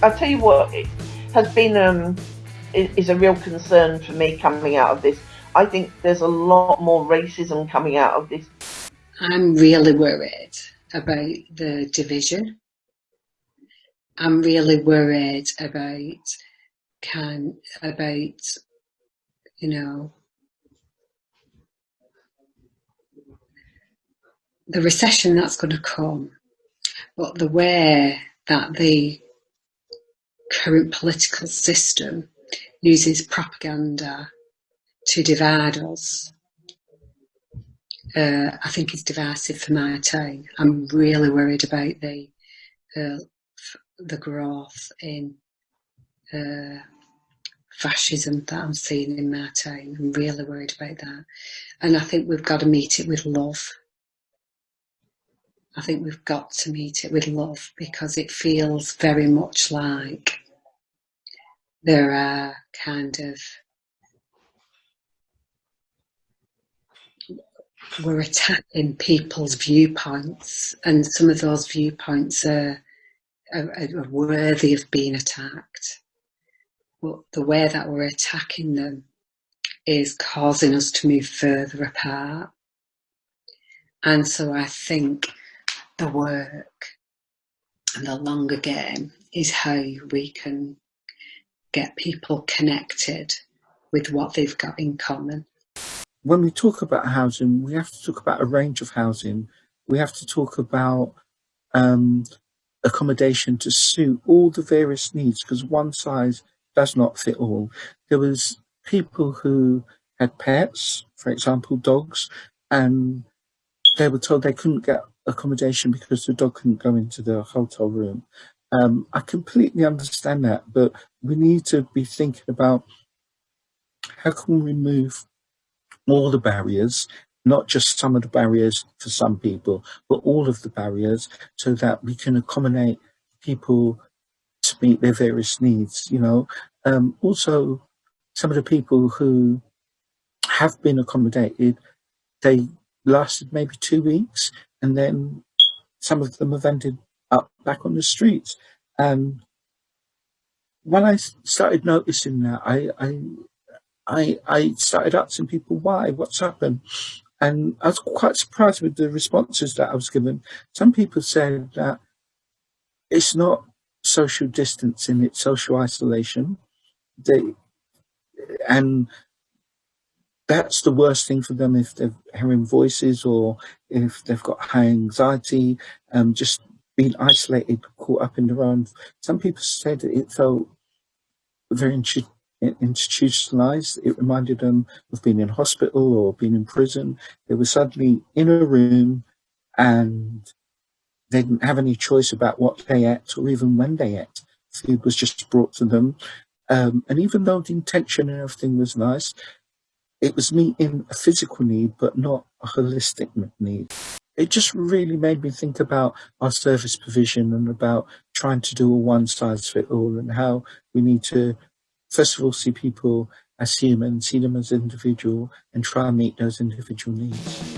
I'll tell you what it has been um, is a real concern for me coming out of this. I think there's a lot more racism coming out of this. I'm really worried about the division. I'm really worried about can about you know the recession that's going to come, but the way that the current political system uses propaganda to divide us, uh, I think is divisive for my time. I'm really worried about the uh, the growth in uh, fascism that I'm seeing in my time. I'm really worried about that, and I think we've got to meet it with love. I think we've got to meet it with love because it feels very much like there are kind of we're attacking people's viewpoints and some of those viewpoints are, are, are worthy of being attacked. But the way that we're attacking them is causing us to move further apart. And so I think the work and the longer game is how we can get people connected with what they've got in common. When we talk about housing, we have to talk about a range of housing. We have to talk about um, accommodation to suit all the various needs because one size does not fit all. There was people who had pets, for example, dogs, and they were told they couldn't get accommodation because the dog couldn't go into the hotel room. Um, I completely understand that, but we need to be thinking about how can we remove all the barriers, not just some of the barriers for some people, but all of the barriers so that we can accommodate people to meet their various needs, you know. Um, also, some of the people who have been accommodated, they lasted maybe two weeks and then some of them have ended up back on the streets. And when I started noticing that, I, I, I, I started asking people why, what's happened. And I was quite surprised with the responses that I was given. Some people said that it's not social distancing, it's social isolation. They, and that's the worst thing for them if they're hearing voices or if they've got high anxiety, um, just being isolated, caught up in their own. Some people said it felt very institutionalized. It reminded them of being in hospital or being in prison. They were suddenly in a room and they didn't have any choice about what they ate or even when they ate. Food was just brought to them. Um, and even though the intention and everything was nice, it was meeting a physical need, but not a holistic need. It just really made me think about our service provision and about trying to do a one size fit all and how we need to, first of all, see people as human, see them as individual and try and meet those individual needs.